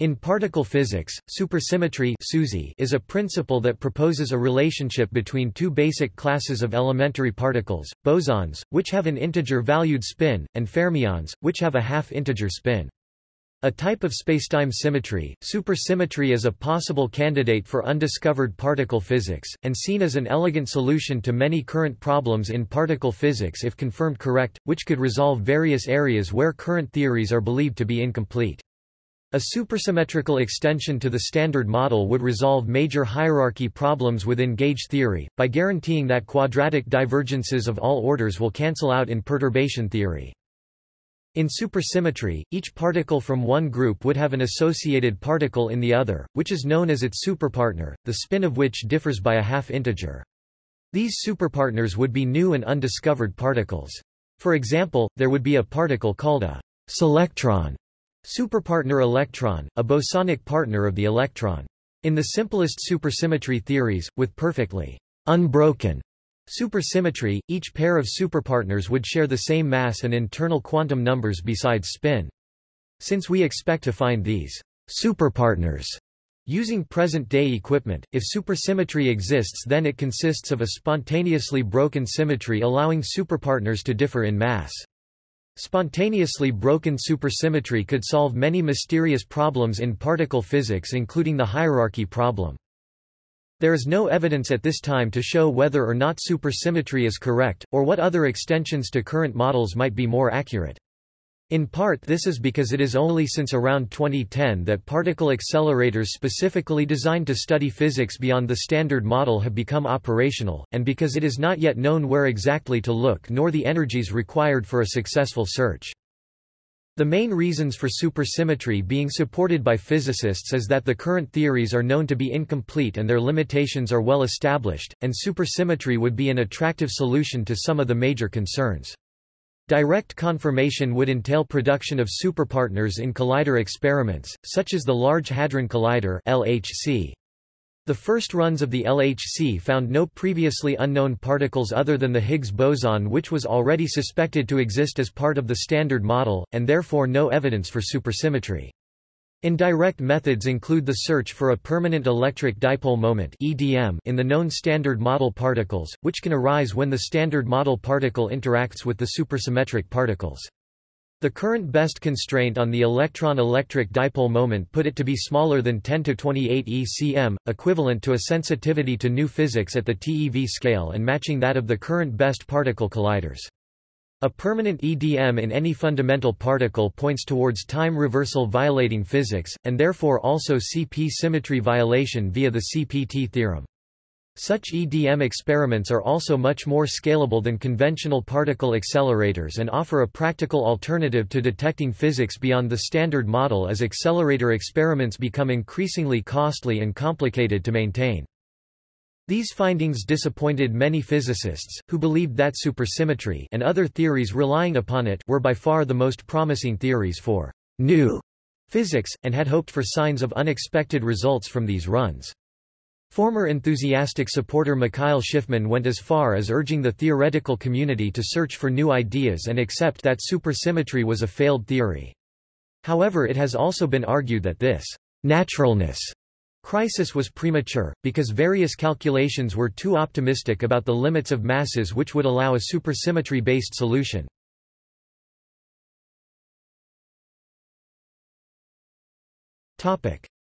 In particle physics, supersymmetry is a principle that proposes a relationship between two basic classes of elementary particles, bosons, which have an integer-valued spin, and fermions, which have a half-integer spin. A type of spacetime symmetry, supersymmetry is a possible candidate for undiscovered particle physics, and seen as an elegant solution to many current problems in particle physics if confirmed correct, which could resolve various areas where current theories are believed to be incomplete. A supersymmetrical extension to the Standard Model would resolve major hierarchy problems within gauge theory, by guaranteeing that quadratic divergences of all orders will cancel out in perturbation theory. In supersymmetry, each particle from one group would have an associated particle in the other, which is known as its superpartner, the spin of which differs by a half-integer. These superpartners would be new and undiscovered particles. For example, there would be a particle called a selectron Superpartner electron, a bosonic partner of the electron. In the simplest supersymmetry theories, with perfectly unbroken supersymmetry, each pair of superpartners would share the same mass and internal quantum numbers besides spin. Since we expect to find these superpartners using present-day equipment, if supersymmetry exists then it consists of a spontaneously broken symmetry allowing superpartners to differ in mass. Spontaneously broken supersymmetry could solve many mysterious problems in particle physics including the hierarchy problem. There is no evidence at this time to show whether or not supersymmetry is correct, or what other extensions to current models might be more accurate. In part this is because it is only since around 2010 that particle accelerators specifically designed to study physics beyond the Standard Model have become operational, and because it is not yet known where exactly to look nor the energies required for a successful search. The main reasons for supersymmetry being supported by physicists is that the current theories are known to be incomplete and their limitations are well established, and supersymmetry would be an attractive solution to some of the major concerns. Direct confirmation would entail production of superpartners in collider experiments, such as the Large Hadron Collider LHC. The first runs of the LHC found no previously unknown particles other than the Higgs boson which was already suspected to exist as part of the Standard Model, and therefore no evidence for supersymmetry. Indirect methods include the search for a permanent electric dipole moment (EDM) in the known standard model particles, which can arise when the standard model particle interacts with the supersymmetric particles. The current best constraint on the electron-electric dipole moment put it to be smaller than 10 to 28 ECM, equivalent to a sensitivity to new physics at the TeV scale and matching that of the current best particle colliders. A permanent EDM in any fundamental particle points towards time reversal violating physics, and therefore also CP symmetry violation via the CPT theorem. Such EDM experiments are also much more scalable than conventional particle accelerators and offer a practical alternative to detecting physics beyond the standard model as accelerator experiments become increasingly costly and complicated to maintain. These findings disappointed many physicists, who believed that supersymmetry and other theories relying upon it were by far the most promising theories for new physics, and had hoped for signs of unexpected results from these runs. Former enthusiastic supporter Mikhail Shifman went as far as urging the theoretical community to search for new ideas and accept that supersymmetry was a failed theory. However it has also been argued that this naturalness Crisis was premature, because various calculations were too optimistic about the limits of masses which would allow a supersymmetry-based solution.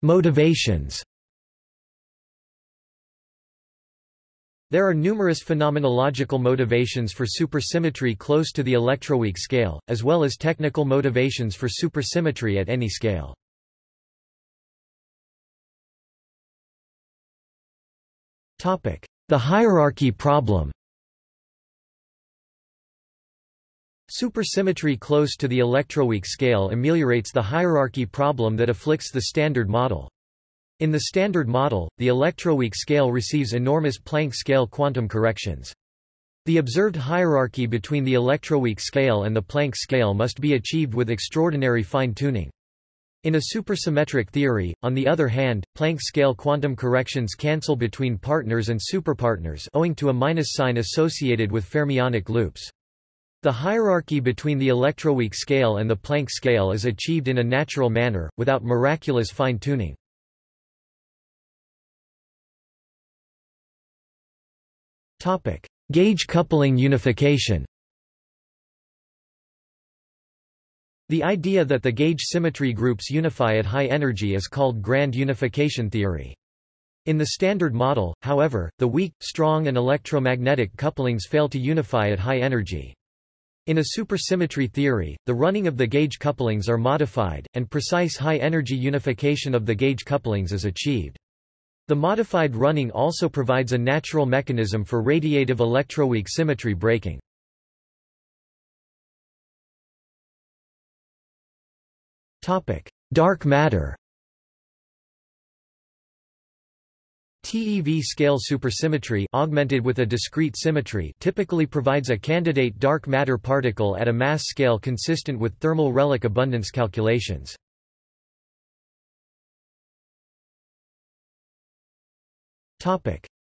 Motivations There are numerous phenomenological motivations for supersymmetry close to the electroweak scale, as well as technical motivations for supersymmetry at any scale. The hierarchy problem Supersymmetry close to the electroweak scale ameliorates the hierarchy problem that afflicts the Standard Model. In the Standard Model, the electroweak scale receives enormous Planck scale quantum corrections. The observed hierarchy between the electroweak scale and the Planck scale must be achieved with extraordinary fine-tuning. In a supersymmetric theory, on the other hand, Planck scale quantum corrections cancel between partners and superpartners owing to a minus sign associated with fermionic loops. The hierarchy between the electroweak scale and the Planck scale is achieved in a natural manner, without miraculous fine-tuning. Gauge coupling unification The idea that the gauge symmetry groups unify at high energy is called grand unification theory. In the Standard Model, however, the weak, strong and electromagnetic couplings fail to unify at high energy. In a supersymmetry theory, the running of the gauge couplings are modified, and precise high-energy unification of the gauge couplings is achieved. The modified running also provides a natural mechanism for radiative electroweak symmetry breaking. Dark matter. TeV scale supersymmetry augmented with a discrete symmetry typically provides a candidate dark matter particle at a mass scale consistent with thermal relic abundance calculations.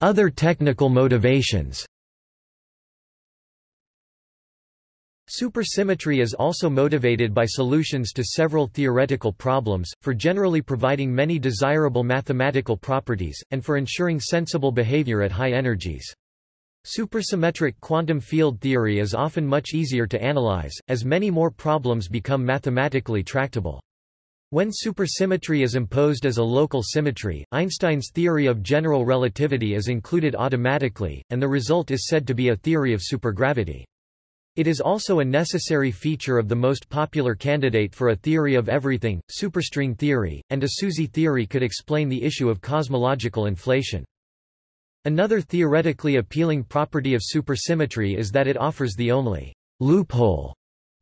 Other technical motivations Supersymmetry is also motivated by solutions to several theoretical problems, for generally providing many desirable mathematical properties, and for ensuring sensible behavior at high energies. Supersymmetric quantum field theory is often much easier to analyze, as many more problems become mathematically tractable. When supersymmetry is imposed as a local symmetry, Einstein's theory of general relativity is included automatically, and the result is said to be a theory of supergravity. It is also a necessary feature of the most popular candidate for a theory of everything, superstring theory, and a SUSY theory could explain the issue of cosmological inflation. Another theoretically appealing property of supersymmetry is that it offers the only loophole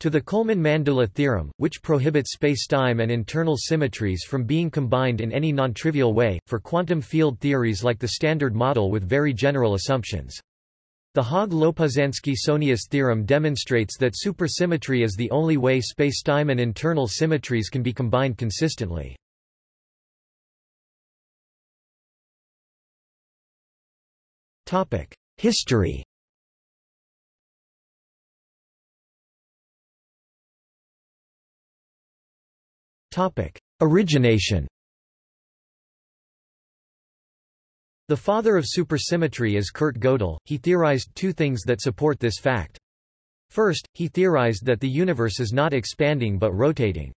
to the Coleman-Mandula theorem, which prohibits spacetime and internal symmetries from being combined in any non-trivial way, for quantum field theories like the Standard Model with very general assumptions. The Haag-Lopuszanski-Sohnius theorem demonstrates that supersymmetry is the only way spacetime and internal symmetries can be combined consistently. History Origination The father of supersymmetry is Kurt Gödel. He theorized two things that support this fact. First, he theorized that the universe is not expanding but rotating.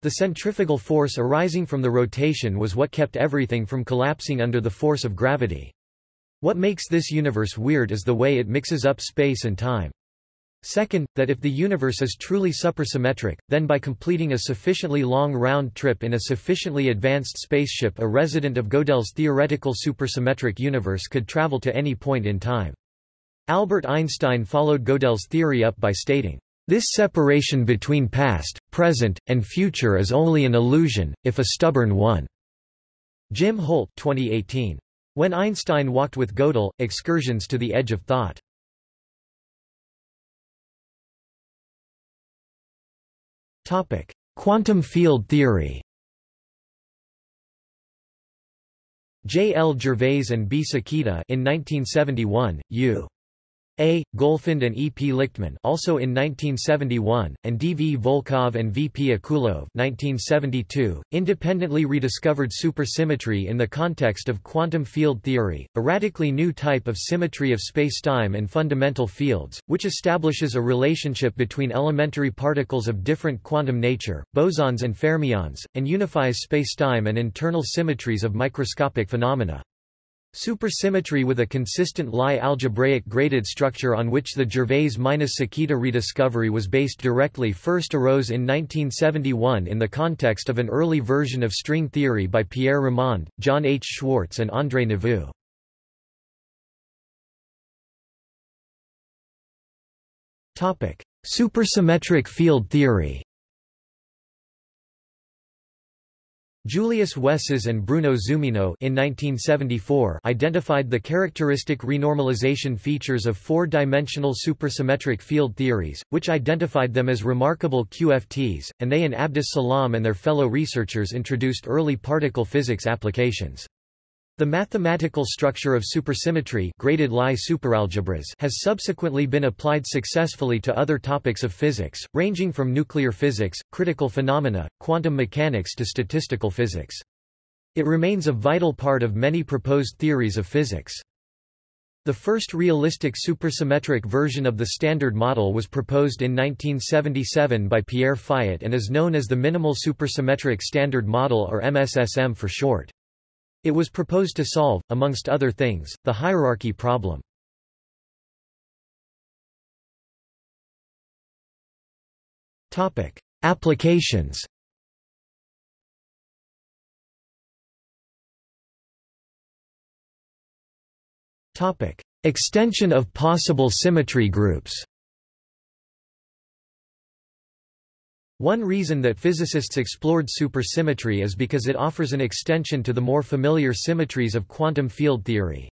The centrifugal force arising from the rotation was what kept everything from collapsing under the force of gravity. What makes this universe weird is the way it mixes up space and time. Second, that if the universe is truly supersymmetric, then by completing a sufficiently long round trip in a sufficiently advanced spaceship a resident of Gödel's theoretical supersymmetric universe could travel to any point in time. Albert Einstein followed Gödel's theory up by stating, "...this separation between past, present, and future is only an illusion, if a stubborn one." Jim Holt 2018. When Einstein walked with Gödel, Excursions to the Edge of Thought. Topic: Quantum field theory. J. L. Gervais and B. Sakita in 1971, U. A. Golfand and E. P. Likhtman also in 1971, and D. V. Volkov and V. P. Akulov 1972, independently rediscovered supersymmetry in the context of quantum field theory, a radically new type of symmetry of spacetime and fundamental fields, which establishes a relationship between elementary particles of different quantum nature, bosons and fermions, and unifies spacetime and internal symmetries of microscopic phenomena. Supersymmetry with a consistent Lie algebraic graded structure on which the Gervais-Sakita rediscovery was based directly first arose in 1971 in the context of an early version of string theory by Pierre Ramond, John H. Schwarz and André Neveu. Supersymmetric field theory Julius Wesses and Bruno Zumino in 1974 identified the characteristic renormalization features of four-dimensional supersymmetric field theories, which identified them as remarkable QFTs, and they and Abdus Salam and their fellow researchers introduced early particle physics applications. The mathematical structure of supersymmetry graded Lie superalgebras has subsequently been applied successfully to other topics of physics, ranging from nuclear physics, critical phenomena, quantum mechanics to statistical physics. It remains a vital part of many proposed theories of physics. The first realistic supersymmetric version of the Standard Model was proposed in 1977 by Pierre Fayet and is known as the Minimal Supersymmetric Standard Model or MSSM for short. It was proposed to solve, amongst other things, the hierarchy problem. Applications. Topic: Extension of possible symmetry groups One reason that physicists explored supersymmetry is because it offers an extension to the more familiar symmetries of quantum field theory.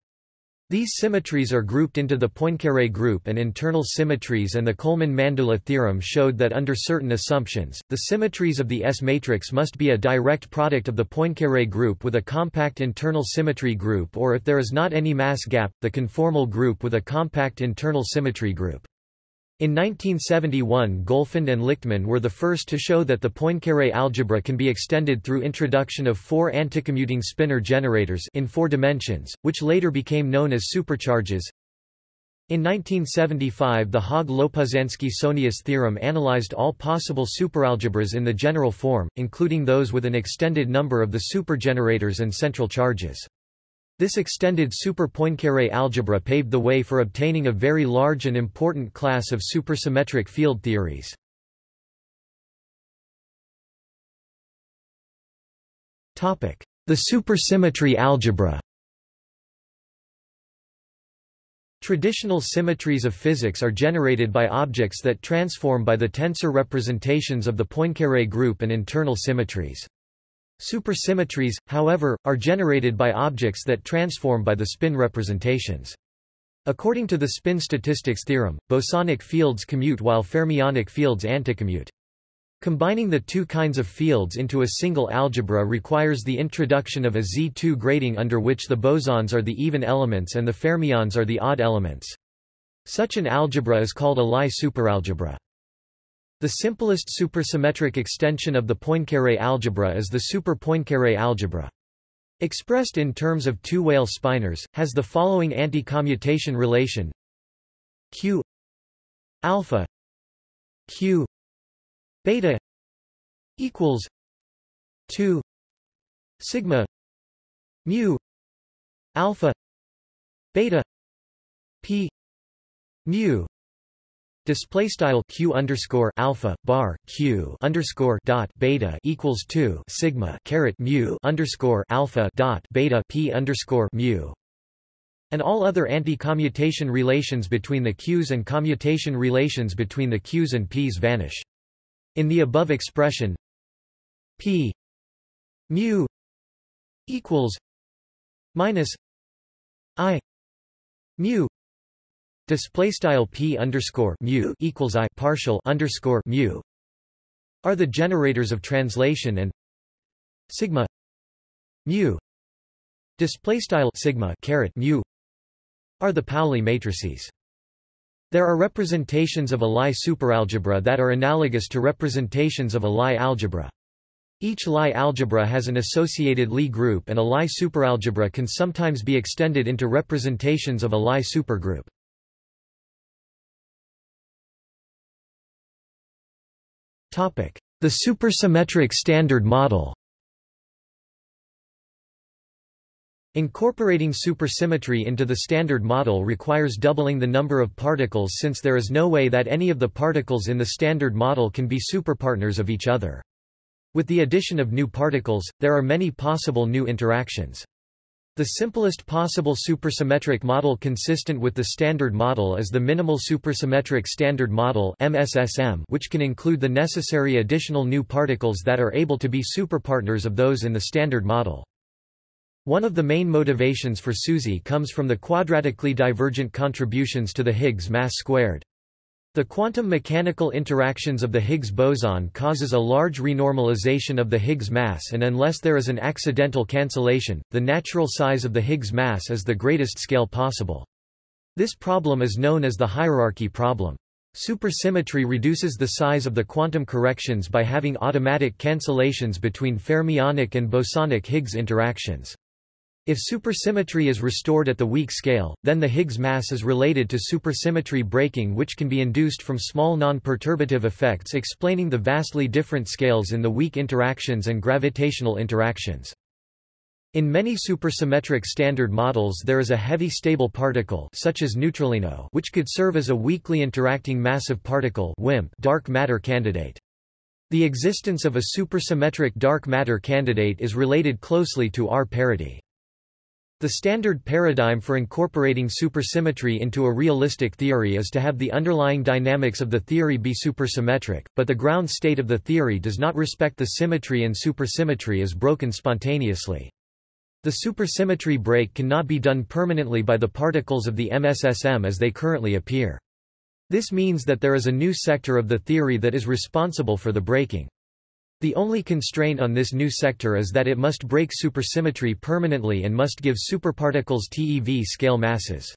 These symmetries are grouped into the Poincaré group and internal symmetries and the Coleman-Mandula theorem showed that under certain assumptions, the symmetries of the S-matrix must be a direct product of the Poincaré group with a compact internal symmetry group or if there is not any mass gap, the conformal group with a compact internal symmetry group. In 1971 Golfand and Likhtman were the first to show that the Poincaré algebra can be extended through introduction of four anticommuting spinor generators in four dimensions, which later became known as supercharges. In 1975 the Haag-Lopuszanski-Sohnius theorem analyzed all possible superalgebras in the general form, including those with an extended number of the supergenerators and central charges. This extended super Poincaré algebra paved the way for obtaining a very large and important class of supersymmetric field theories. The supersymmetry algebra Traditional symmetries of physics are generated by objects that transform by the tensor representations of the Poincaré group and internal symmetries. Supersymmetries, however, are generated by objects that transform by the spin representations. According to the spin statistics theorem, bosonic fields commute while fermionic fields anticommute. Combining the two kinds of fields into a single algebra requires the introduction of a Z2 grading under which the bosons are the even elements and the fermions are the odd elements. Such an algebra is called a Lie superalgebra. The simplest supersymmetric extension of the Poincaré algebra is the super-Poincaré algebra. Expressed in terms of two Weyl spinors, has the following anti-commutation relation q alpha q beta equals 2 sigma mu alpha beta p mu Display style q underscore alpha bar q underscore dot beta equals two sigma caret mu underscore alpha dot beta p underscore mu, and all other anti-commutation relations between the q's and commutation relations between the q's and p's vanish. In the above expression, p mu equals minus i mu Display style p underscore mu equals i partial underscore mu are the generators of translation and sigma mu display style sigma caret mu are the Pauli matrices. There are representations of a Lie superalgebra that are analogous to representations of a Lie algebra. Each Lie algebra has an associated Lie group and a Lie superalgebra can sometimes be extended into representations of a Lie supergroup. The supersymmetric standard model Incorporating supersymmetry into the standard model requires doubling the number of particles since there is no way that any of the particles in the standard model can be superpartners of each other. With the addition of new particles, there are many possible new interactions. The simplest possible supersymmetric model consistent with the Standard Model is the Minimal Supersymmetric Standard Model MSSM, which can include the necessary additional new particles that are able to be superpartners of those in the Standard Model. One of the main motivations for SUSY comes from the quadratically divergent contributions to the Higgs mass squared. The quantum mechanical interactions of the Higgs boson causes a large renormalization of the Higgs mass and unless there is an accidental cancellation, the natural size of the Higgs mass is the greatest scale possible. This problem is known as the hierarchy problem. Supersymmetry reduces the size of the quantum corrections by having automatic cancellations between fermionic and bosonic Higgs interactions. If supersymmetry is restored at the weak scale, then the Higgs mass is related to supersymmetry breaking which can be induced from small non-perturbative effects explaining the vastly different scales in the weak interactions and gravitational interactions. In many supersymmetric standard models there is a heavy stable particle such as neutralino which could serve as a weakly interacting massive particle WIMP dark matter candidate. The existence of a supersymmetric dark matter candidate is related closely to R parity. The standard paradigm for incorporating supersymmetry into a realistic theory is to have the underlying dynamics of the theory be supersymmetric, but the ground state of the theory does not respect the symmetry and supersymmetry is broken spontaneously. The supersymmetry break cannot be done permanently by the particles of the MSSM as they currently appear. This means that there is a new sector of the theory that is responsible for the breaking. The only constraint on this new sector is that it must break supersymmetry permanently and must give superparticles TeV scale masses.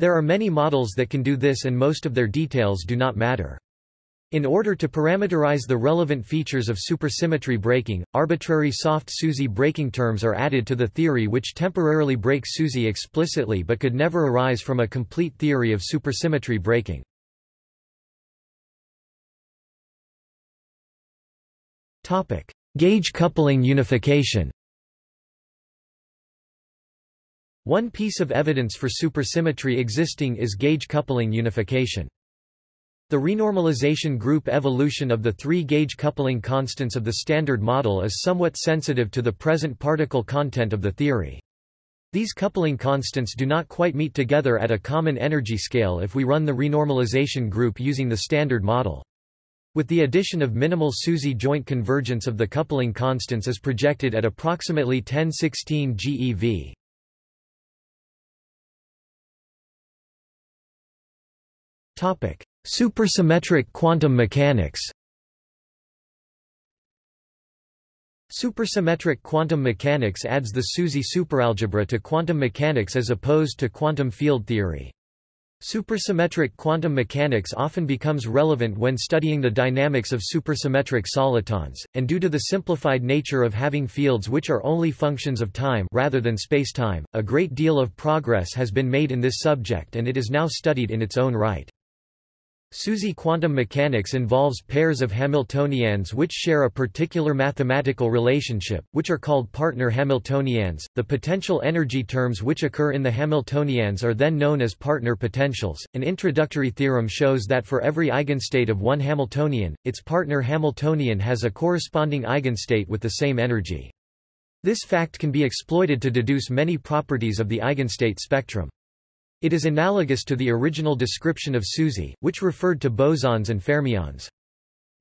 There are many models that can do this and most of their details do not matter. In order to parameterize the relevant features of supersymmetry breaking, arbitrary soft SUSY breaking terms are added to the theory which temporarily break SUSY explicitly but could never arise from a complete theory of supersymmetry breaking. Topic: Gauge coupling unification. One piece of evidence for supersymmetry existing is gauge coupling unification. The renormalization group evolution of the three gauge coupling constants of the Standard Model is somewhat sensitive to the present particle content of the theory. These coupling constants do not quite meet together at a common energy scale if we run the renormalization group using the Standard Model. With the addition of minimal SUSY joint convergence of the coupling constants is projected at approximately 1016 GeV. Topic: Supersymmetric quantum mechanics. Supersymmetric quantum mechanics adds the SUSY superalgebra to quantum mechanics as opposed to quantum field theory. Supersymmetric quantum mechanics often becomes relevant when studying the dynamics of supersymmetric solitons, and due to the simplified nature of having fields which are only functions of time rather than spacetime, a great deal of progress has been made in this subject and it is now studied in its own right. SUSY quantum mechanics involves pairs of Hamiltonians which share a particular mathematical relationship, which are called partner Hamiltonians. The potential energy terms which occur in the Hamiltonians are then known as partner potentials. An introductory theorem shows that for every eigenstate of one Hamiltonian, its partner Hamiltonian has a corresponding eigenstate with the same energy. This fact can be exploited to deduce many properties of the eigenstate spectrum. It is analogous to the original description of SUSY, which referred to bosons and fermions.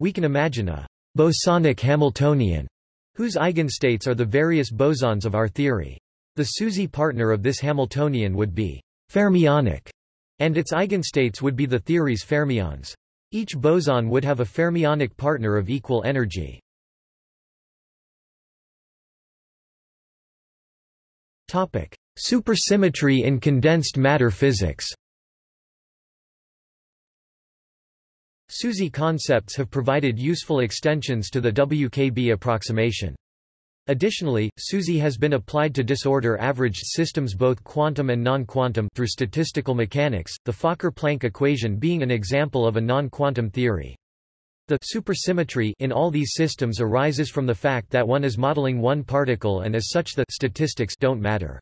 We can imagine a bosonic Hamiltonian, whose eigenstates are the various bosons of our theory. The SUSY partner of this Hamiltonian would be fermionic, and its eigenstates would be the theory's fermions. Each boson would have a fermionic partner of equal energy. Topic: Supersymmetry in condensed matter physics SUSY concepts have provided useful extensions to the WKB approximation. Additionally, SUSY has been applied to disorder-averaged systems both quantum and non-quantum through statistical mechanics, the Fokker-Planck equation being an example of a non-quantum theory. The supersymmetry in all these systems arises from the fact that one is modeling one particle and as such the statistics don't matter.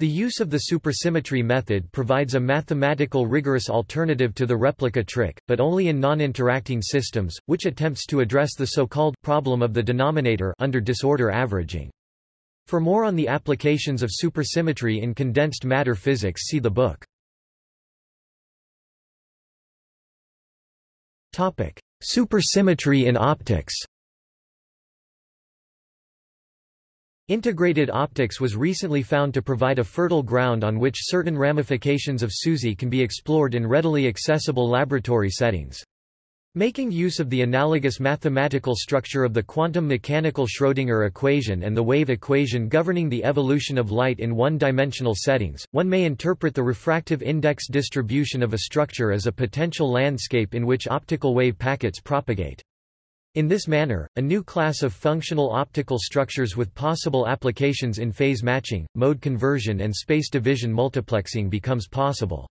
The use of the supersymmetry method provides a mathematical rigorous alternative to the replica trick, but only in non-interacting systems, which attempts to address the so-called problem of the denominator under disorder averaging. For more on the applications of supersymmetry in condensed matter physics see the book. Supersymmetry in optics Integrated optics was recently found to provide a fertile ground on which certain ramifications of SUSY can be explored in readily accessible laboratory settings. Making use of the analogous mathematical structure of the quantum mechanical Schrödinger equation and the wave equation governing the evolution of light in one-dimensional settings, one may interpret the refractive index distribution of a structure as a potential landscape in which optical wave packets propagate. In this manner, a new class of functional optical structures with possible applications in phase matching, mode conversion and space division multiplexing becomes possible.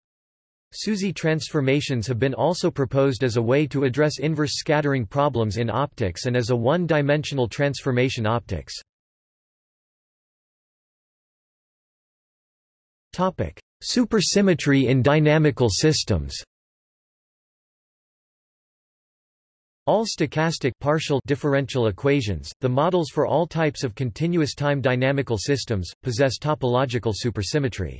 SUSY transformations have been also proposed as a way to address inverse scattering problems in optics and as a one-dimensional transformation optics. Supersymmetry in dynamical systems All stochastic partial differential equations, the models for all types of continuous time dynamical systems, possess topological supersymmetry.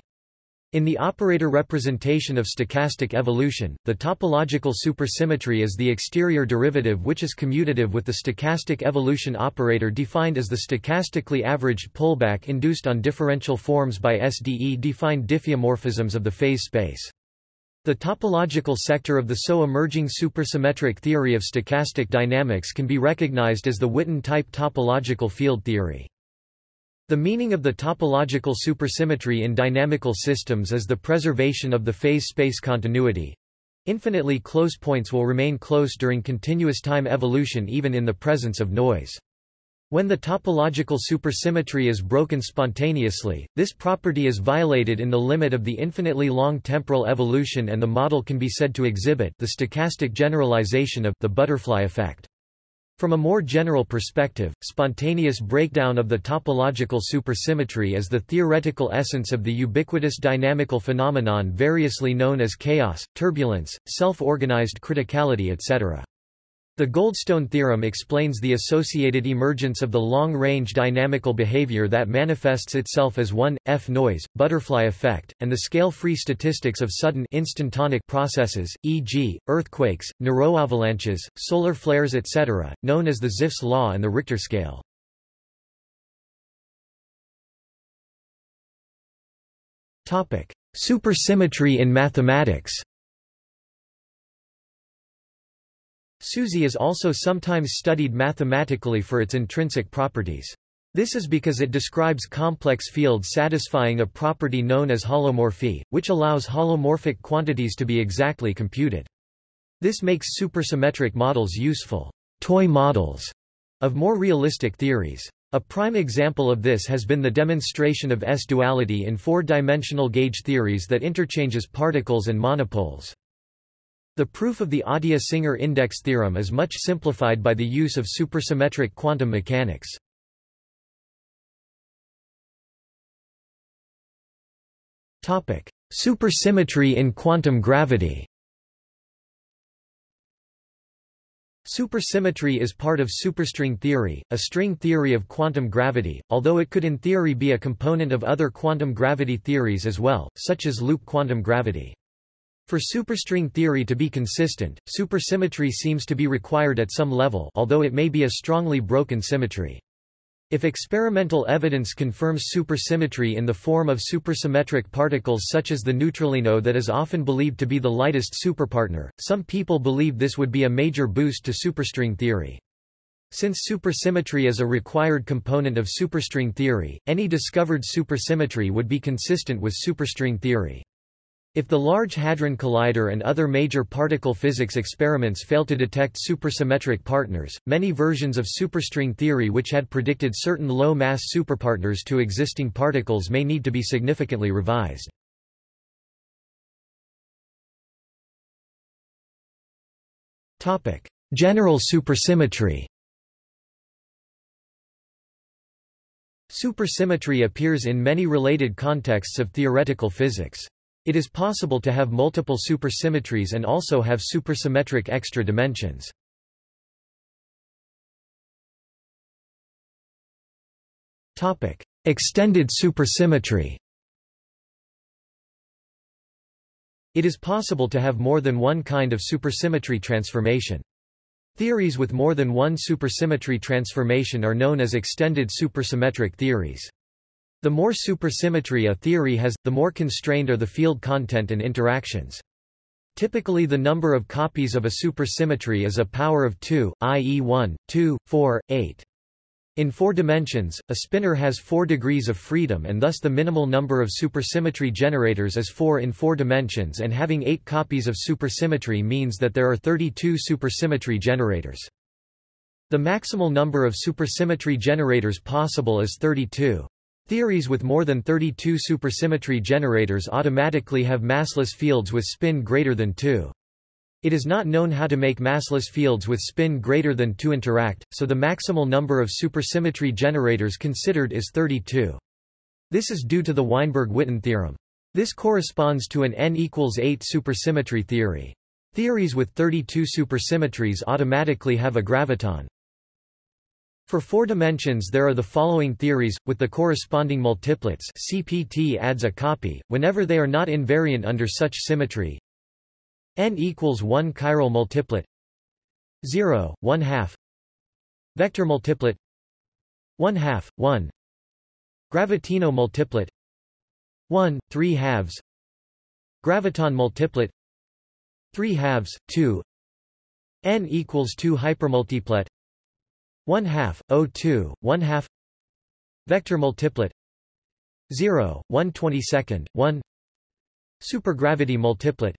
In the operator representation of stochastic evolution, the topological supersymmetry is the exterior derivative which is commutative with the stochastic evolution operator defined as the stochastically averaged pullback induced on differential forms by SDE-defined diffeomorphisms of the phase space. The topological sector of the so-emerging supersymmetric theory of stochastic dynamics can be recognized as the Witten-type topological field theory. The meaning of the topological supersymmetry in dynamical systems is the preservation of the phase space continuity. Infinitely close points will remain close during continuous time evolution even in the presence of noise. When the topological supersymmetry is broken spontaneously, this property is violated in the limit of the infinitely long temporal evolution and the model can be said to exhibit the stochastic generalization of the butterfly effect. From a more general perspective, spontaneous breakdown of the topological supersymmetry is the theoretical essence of the ubiquitous dynamical phenomenon variously known as chaos, turbulence, self-organized criticality etc. The Goldstone theorem explains the associated emergence of the long-range dynamical behavior that manifests itself as 1, F noise, butterfly effect, and the scale-free statistics of sudden instantonic processes, e.g., earthquakes, neuroavalanches, solar flares etc., known as the Zipf's law and the Richter scale. Supersymmetry in mathematics SUSY is also sometimes studied mathematically for its intrinsic properties. This is because it describes complex fields satisfying a property known as holomorphy, which allows holomorphic quantities to be exactly computed. This makes supersymmetric models useful toy models of more realistic theories. A prime example of this has been the demonstration of S-duality in four-dimensional gauge theories that interchanges particles and monopoles. The proof of the Atiyah-Singer index theorem is much simplified by the use of supersymmetric quantum mechanics. Topic: Supersymmetry in quantum gravity. Supersymmetry is part of superstring theory, a string theory of quantum gravity, although it could in theory be a component of other quantum gravity theories as well, such as loop quantum gravity. For superstring theory to be consistent, supersymmetry seems to be required at some level although it may be a strongly broken symmetry. If experimental evidence confirms supersymmetry in the form of supersymmetric particles such as the neutralino that is often believed to be the lightest superpartner, some people believe this would be a major boost to superstring theory. Since supersymmetry is a required component of superstring theory, any discovered supersymmetry would be consistent with superstring theory. If the Large Hadron Collider and other major particle physics experiments fail to detect supersymmetric partners, many versions of superstring theory which had predicted certain low-mass superpartners to existing particles may need to be significantly revised. General supersymmetry Supersymmetry appears in many related contexts of theoretical physics. It is possible to have multiple supersymmetries and also have supersymmetric extra dimensions. Topic: Extended supersymmetry. It is possible to have more than one kind of supersymmetry transformation. Theories with more than one supersymmetry transformation are known as extended supersymmetric theories. The more supersymmetry a theory has, the more constrained are the field content and interactions. Typically the number of copies of a supersymmetry is a power of 2, i.e. 1, 2, 4, 8. In four dimensions, a spinor has four degrees of freedom and thus the minimal number of supersymmetry generators is 4 in four dimensions and having 8 copies of supersymmetry means that there are 32 supersymmetry generators. The maximal number of supersymmetry generators possible is 32. Theories with more than 32 supersymmetry generators automatically have massless fields with spin greater than 2. It is not known how to make massless fields with spin greater than 2 interact, so the maximal number of supersymmetry generators considered is 32. This is due to the Weinberg-Witten theorem. This corresponds to an n equals 8 supersymmetry theory. Theories with 32 supersymmetries automatically have a graviton. For four dimensions there are the following theories, with the corresponding multiplets CPT adds a copy, whenever they are not invariant under such symmetry. n equals 1 chiral multiplet. 0, 1 half. Vector multiplet. 1 half, 1 Gravitino multiplet. 1, 3 halves. Graviton multiplet. 3 halves, 2 n equals 2 hypermultiplet 1 half, O2, 1 half Vector multiplet 0, 1 22nd, 1 Supergravity multiplet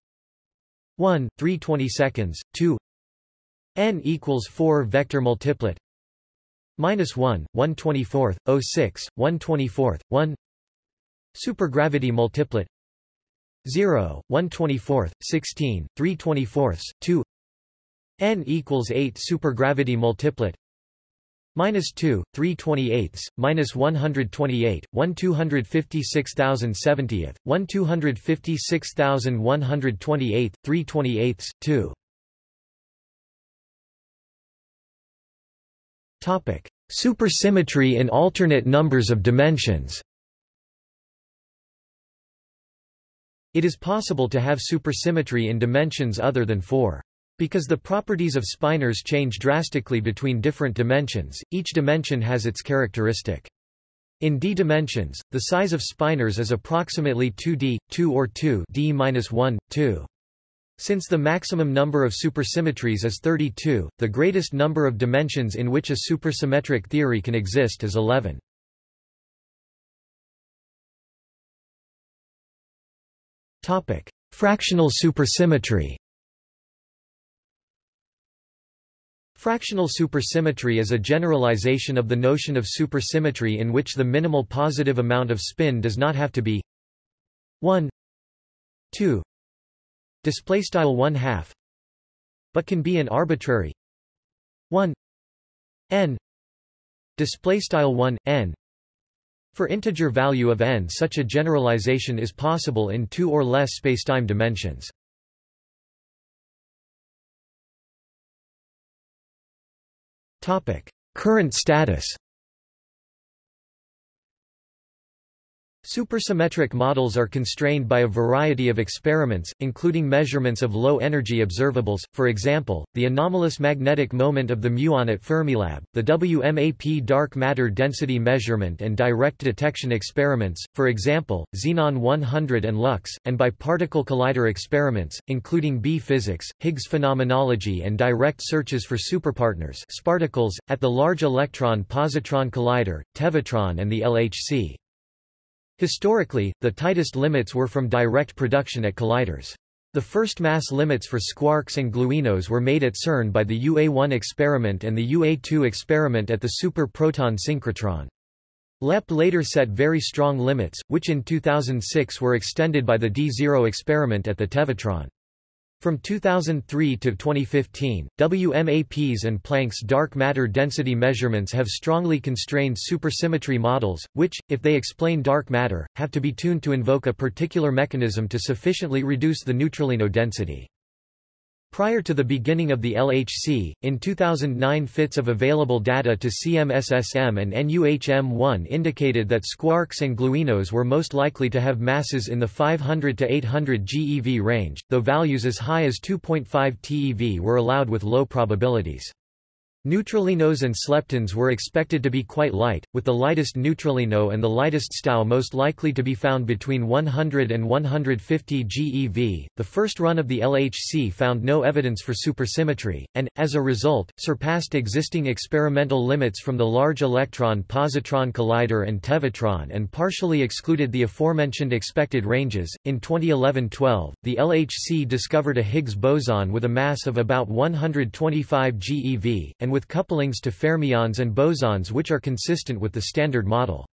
1, 3 22seconds, 2 n equals 4 vector multiplet minus 1, 1 24th, 06, 1 24th, 1 Supergravity multiplet 0, 1 24th, 16, 3 24ths, 2 n equals 8 supergravity multiplet minus 2, 3 28ths, minus 128, 1 256,070th, 1 256,128, 3 28ths, 2. Topic: Supersymmetry in alternate numbers of dimensions. It is possible to have supersymmetry in dimensions other than 4. Because the properties of spinors change drastically between different dimensions, each dimension has its characteristic. In d dimensions, the size of spinors is approximately 2d, 2 or 2 d-1, 2. Since the maximum number of supersymmetries is 32, the greatest number of dimensions in which a supersymmetric theory can exist is 11. Topic: Fractional supersymmetry Fractional supersymmetry is a generalization of the notion of supersymmetry in which the minimal positive amount of spin does not have to be 1 2 display style 1 half but can be an arbitrary 1 n display style 1 n. For integer value of n such a generalization is possible in two or less spacetime dimensions Current status Supersymmetric models are constrained by a variety of experiments, including measurements of low-energy observables, for example, the anomalous magnetic moment of the muon at Fermilab, the WMAP dark matter density measurement and direct detection experiments, for example, Xenon 100 and LUX, and by particle collider experiments, including B-physics, Higgs phenomenology and direct searches for superpartners sparticles, at the Large Electron Positron Collider, Tevatron and the LHC. Historically, the tightest limits were from direct production at colliders. The first mass limits for squarks and gluinos were made at CERN by the UA-1 experiment and the UA-2 experiment at the Super Proton Synchrotron. LEP later set very strong limits, which in 2006 were extended by the D0 experiment at the Tevatron. From 2003 to 2015, WMAPs and Planck's dark matter density measurements have strongly constrained supersymmetry models, which, if they explain dark matter, have to be tuned to invoke a particular mechanism to sufficiently reduce the neutralino density. Prior to the beginning of the LHC, in 2009 fits of available data to CMSSM and NUHM1 indicated that squarks and gluinos were most likely to have masses in the 500 to 800 GeV range, though values as high as 2.5 TeV were allowed with low probabilities. Neutralinos and sleptons were expected to be quite light, with the lightest neutralino and the lightest STAU most likely to be found between 100 and 150 GeV. The first run of the LHC found no evidence for supersymmetry, and, as a result, surpassed existing experimental limits from the Large Electron Positron Collider and Tevatron and partially excluded the aforementioned expected ranges. In 2011 12, the LHC discovered a Higgs boson with a mass of about 125 GeV, and and with couplings to fermions and bosons which are consistent with the Standard Model.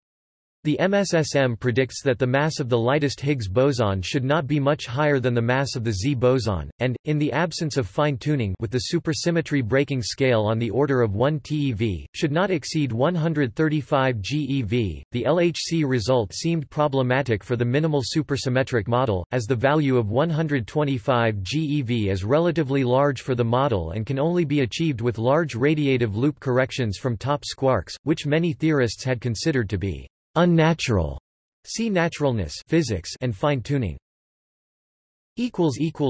The MSSM predicts that the mass of the lightest Higgs boson should not be much higher than the mass of the Z boson, and, in the absence of fine-tuning with the supersymmetry breaking scale on the order of 1 TeV, should not exceed 135 GeV. The LHC result seemed problematic for the minimal supersymmetric model, as the value of 125 GeV is relatively large for the model and can only be achieved with large radiative loop corrections from top squarks, which many theorists had considered to be Unnatural. See naturalness physics and fine-tuning.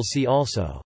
See also